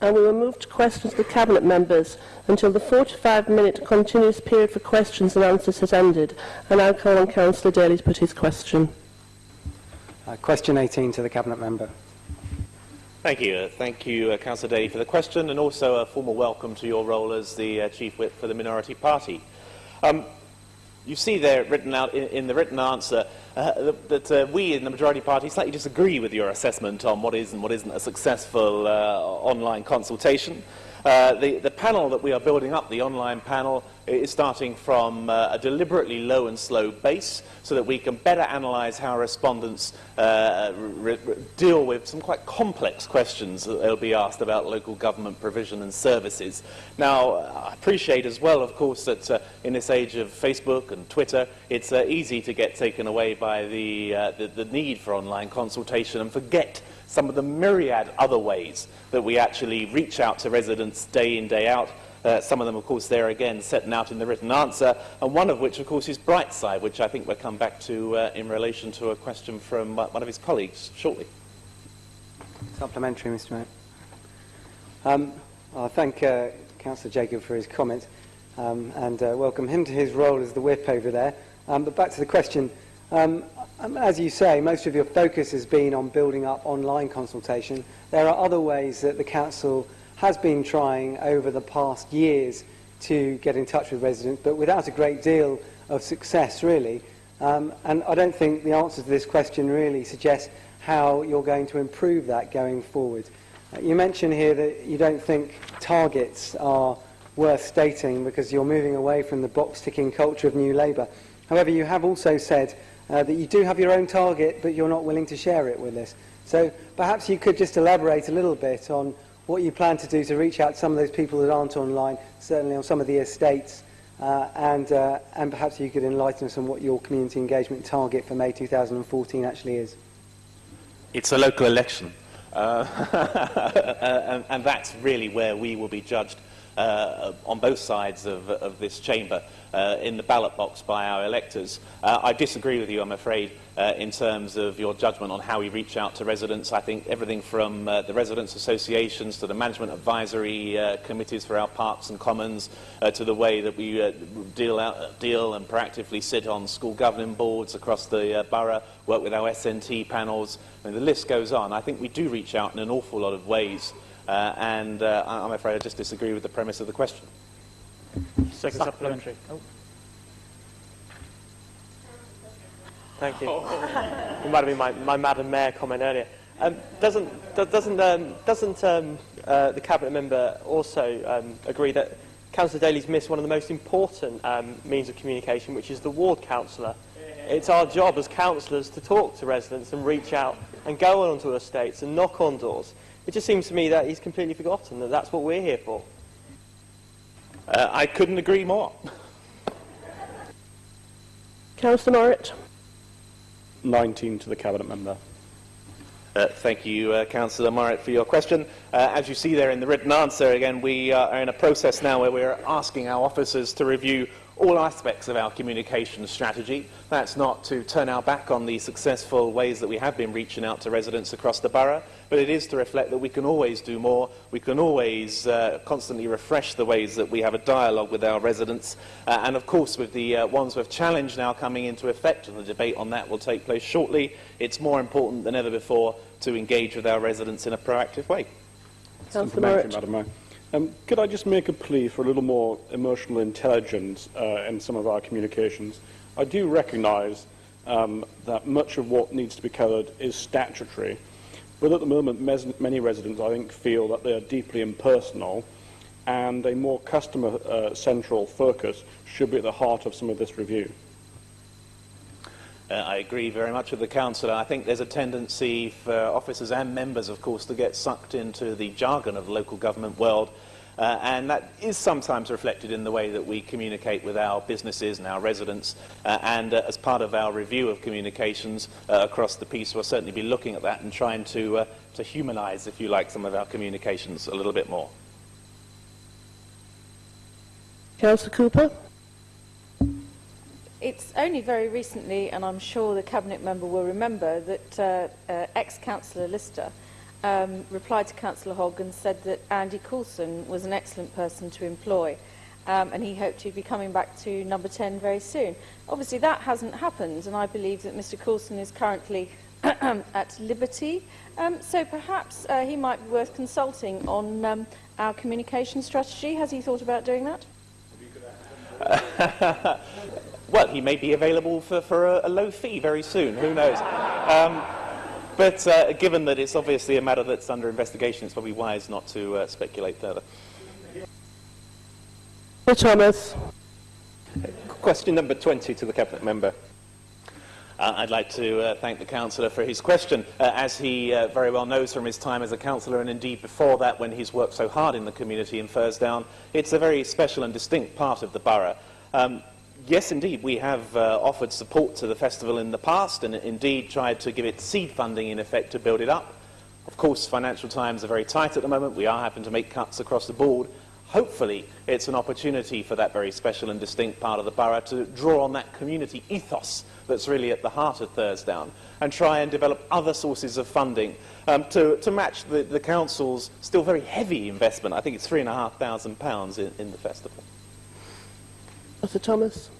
and we will move to questions to Cabinet members until the 45-minute continuous period for questions and answers has ended. And I call on Councillor Daly to put his question. Uh, question 18 to the Cabinet member. Thank you. Uh, thank you, uh, Councillor Daly, for the question and also a formal welcome to your role as the uh, Chief Whip for the Minority Party. Um, you see there written out in, in the written answer uh, that uh, we in the majority party slightly disagree with your assessment on what is and what isn't a successful uh, online consultation. Uh, the, the panel that we are building up, the online panel, is starting from uh, a deliberately low and slow base so that we can better analyse how respondents uh, deal with some quite complex questions that they'll be asked about local government provision and services. Now, I appreciate as well, of course, that uh, in this age of Facebook and Twitter, it's uh, easy to get taken away by the, uh, the, the need for online consultation and forget some of the myriad other ways that we actually reach out to residents day in, day out. Uh, some of them, of course, there again, setting out in the written answer, and one of which, of course, is Brightside, which I think we'll come back to uh, in relation to a question from one of his colleagues shortly. Supplementary, Mr Mayor. Um, I thank uh, Councillor Jacob for his comments um, and uh, welcome him to his role as the whip over there. Um, but back to the question. Um, Um, as you say, most of your focus has been on building up online consultation. There are other ways that the Council has been trying over the past years to get in touch with residents, but without a great deal of success, really. Um, and I don't think the answer to this question really suggests how you're going to improve that going forward. Uh, you mentioned here that you don't think targets are worth stating because you're moving away from the box-ticking culture of New Labour. However, you have also said uh, that you do have your own target, but you're not willing to share it with us. So perhaps you could just elaborate a little bit on what you plan to do to reach out to some of those people that aren't online, certainly on some of the estates, uh, and, uh, and perhaps you could enlighten us on what your community engagement target for May 2014 actually is. It's a local election. Uh, and, and that's really where we will be judged uh, on both sides of, of this chamber uh, in the ballot box by our electors. Uh, I disagree with you, I'm afraid, uh, in terms of your judgment on how we reach out to residents. I think everything from uh, the residents' associations to the management advisory uh, committees for our parks and commons uh, to the way that we uh, deal, out, deal and proactively sit on school governing boards across the uh, borough, work with our SNT panels, I mean, the list goes on. I think we do reach out in an awful lot of ways Uh, and uh, I'm afraid I just disagree with the premise of the question. Second supplementary. Oh. Thank you. it might have been my, my Madam Mayor comment earlier. Um, doesn't doesn't um, doesn't um, uh, the cabinet member also um, agree that Councillor Daly's missed one of the most important um, means of communication, which is the ward councillor? It's our job as councillors to talk to residents and reach out and go onto estates and knock on doors. It just seems to me that he's completely forgotten that that's what we're here for. Uh, I couldn't agree more. Councillor Morritt. 19 to the Cabinet Member. Uh, thank you, uh, Councillor Morritt, for your question. Uh, as you see there in the written answer, again, we uh, are in a process now where we're asking our officers to review all aspects of our communication strategy. That's not to turn our back on the successful ways that we have been reaching out to residents across the borough, but it is to reflect that we can always do more. We can always uh, constantly refresh the ways that we have a dialogue with our residents. Uh, and of course, with the uh, Wandsworth Challenge now coming into effect, and the debate on that will take place shortly, it's more important than ever before to engage with our residents in a proactive way. Councillor Madam Mayor. Um, could I just make a plea for a little more emotional intelligence uh, in some of our communications? I do recognise um, that much of what needs to be covered is statutory, But at the moment, many residents, I think, feel that they are deeply impersonal and a more customer-central uh, focus should be at the heart of some of this review. Uh, I agree very much with the councillor. I think there's a tendency for officers and members, of course, to get sucked into the jargon of the local government world Uh, and that is sometimes reflected in the way that we communicate with our businesses and our residents. Uh, and uh, as part of our review of communications uh, across the piece, we'll certainly be looking at that and trying to, uh, to humanise, if you like, some of our communications a little bit more. Councillor Cooper. It's only very recently, and I'm sure the Cabinet member will remember, that uh, uh, ex-Councillor Lister um, replied to Councillor Hogg and said that Andy Coulson was an excellent person to employ. Um, and he hoped he'd be coming back to number 10 very soon. Obviously, that hasn't happened, and I believe that Mr Coulson is currently at liberty. Um, so perhaps uh, he might be worth consulting on um, our communication strategy. Has he thought about doing that? Well, he may be available for, for a, a low fee very soon. Who knows? Um, but uh, given that it's obviously a matter that's under investigation, it's probably wise not to uh, speculate further. Sir Thomas. Question number 20 to the Cabinet Member. Uh, I'd like to uh, thank the councillor for his question. Uh, as he uh, very well knows from his time as a councillor, and indeed before that when he's worked so hard in the community in Furzedown, it's a very special and distinct part of the borough. Um, yes, indeed, we have uh, offered support to the festival in the past and indeed tried to give it seed funding in effect to build it up. Of course, financial times are very tight at the moment. We are having to make cuts across the board. Hopefully, it's an opportunity for that very special and distinct part of the borough to draw on that community ethos that's really at the heart of Furzedown and try and develop other sources of funding um, to, to match the, the council's still very heavy investment. I think it's £3,500 in, in the festival. Sir Thomas.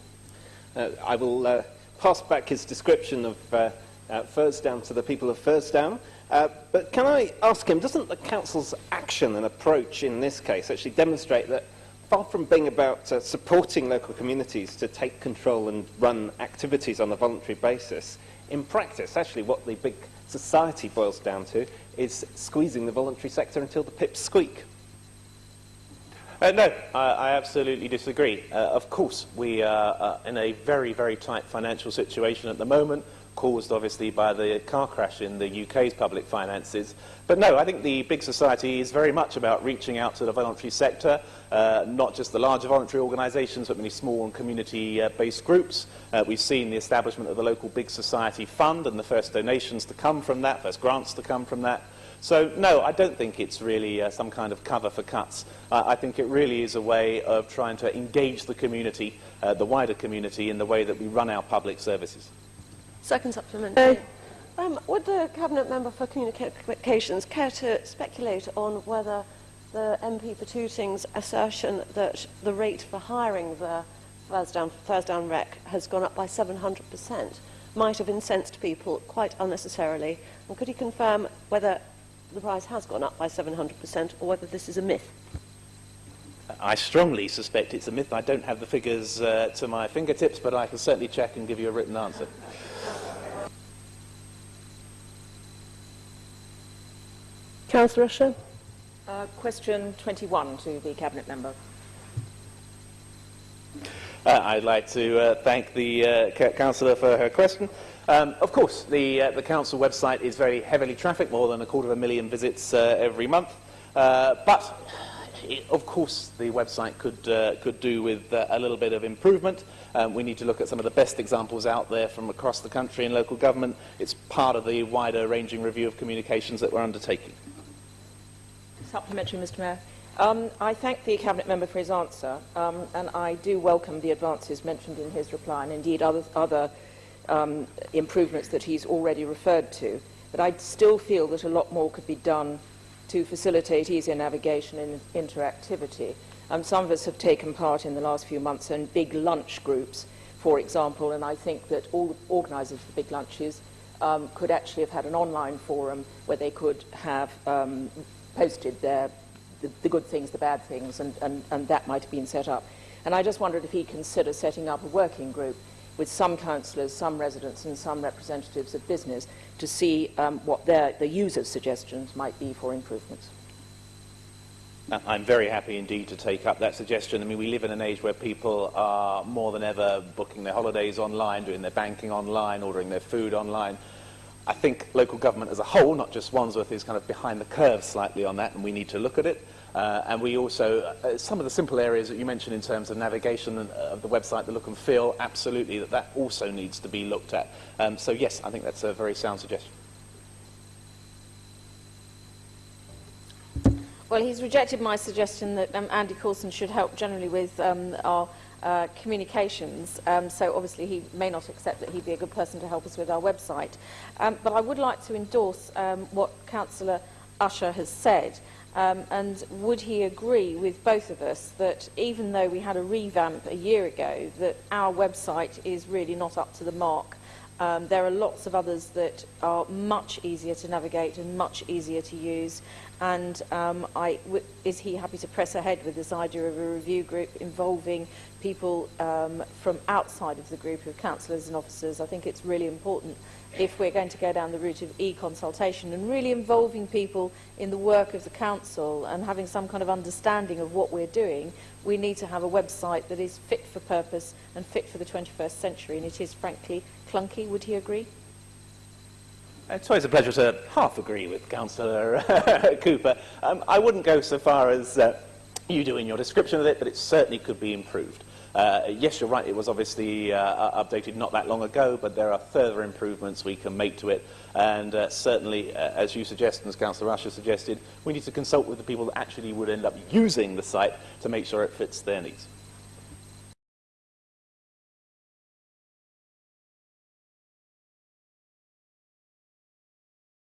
Uh, I will uh, pass back his description of uh, uh, Furzedown to the people of Furzedown. Uh, but can I ask him, doesn't the Council's action and approach in this case actually demonstrate that far from being about uh, supporting local communities to take control and run activities on a voluntary basis, in practice, actually what the big society boils down to is squeezing the voluntary sector until the pips squeak? Uh, no, I, I, absolutely disagree. Uh, of course, we are uh, in a very, very tight financial situation at the moment, caused obviously by the car crash in the UK's public finances. But no, I think the big society is very much about reaching out to the voluntary sector, uh, not just the larger voluntary organisations, but many small and community-based uh, groups. Uh, we've seen the establishment of the local Big Society Fund and the first donations to come from that, first grants to come from that. So, no, I don't think it's really uh, some kind of cover for cuts. Uh, I think it really is a way of trying to engage the community, uh, the wider community, in the way that we run our public services. Second supplementary. Um, would the Cabinet Member for Communications care to speculate on whether the MP for Tooting's assertion that the rate for hiring the Furzedown, Furzedown Rec has gone up by 700% might have incensed people quite unnecessarily? And could he confirm whether the price has gone up by 700% or whether this is a myth? I strongly suspect it's a myth. I don't have the figures uh, to my fingertips, but I can certainly check and give you a written answer. Councillor Usher. Uh, question 21 to the Cabinet Member. Uh, I'd like to uh, thank the uh, councillor for her question. Um, of course, the, uh, the council website is very heavily trafficked, more than a quarter of a million visits uh, every month. Uh, but, it, of course, the website could, uh, could do with uh, a little bit of improvement. Um, we need to look at some of the best examples out there from across the country and local government. It's part of the wider ranging review of communications that we're undertaking. Supplementary, Mr Mayor. Um, I thank the Cabinet Member for his answer, um, and I do welcome the advances mentioned in his reply, and indeed other, other um, improvements that he's already referred to. But I still feel that a lot more could be done to facilitate easier navigation and interactivity. Um, some of us have taken part in the last few months in big lunch groups, for example, and I think that all organisers of the big lunches um, could actually have had an online forum where they could have um, posted their the, the good things, the bad things, and, and, and that might have been set up. And I just wondered if he'd consider setting up a working group with some councillors, some residents and some representatives of business to see um, what their, the users' suggestions might be for improvements. I'm very happy indeed to take up that suggestion. I mean, we live in an age where people are more than ever booking their holidays online, doing their banking online, ordering their food online. I think local government as a whole, not just Wandsworth, is kind of behind the curve slightly on that, and we need to look at it. Uh, and we also, uh, some of the simple areas that you mentioned in terms of navigation and, uh, of the website, the look and feel, absolutely, that that also needs to be looked at. Um, so yes, I think that's a very sound suggestion. Well, he's rejected my suggestion that um, Andy Coulson should help generally with um, our uh, communications, um, so obviously he may not accept that he'd be a good person to help us with our website. Um, but I would like to endorse um, what Councillor Usher has said. Um, and would he agree with both of us that even though we had a revamp a year ago, that our website is really not up to the mark? Um, there are lots of others that are much easier to navigate and much easier to use. And um, I, is he happy to press ahead with this idea of a review group involving people um, from outside of the group of councillors and officers? I think it's really important if we're going to go down the route of e-consultation and really involving people in the work of the council and having some kind of understanding of what we're doing, we need to have a website that is fit for purpose and fit for the 21st century, and it is frankly clunky. Would he agree? It's always a pleasure to half agree with Councillor Cooper. Um, I wouldn't go so far as uh, you do in your description of it, but it certainly could be improved. Uh, yes, you're right, it was obviously uh, updated not that long ago, but there are further improvements we can make to it. And uh, certainly, as you suggest, and as Councillor Usher suggested, we need to consult with the people that actually would end up using the site to make sure it fits their needs.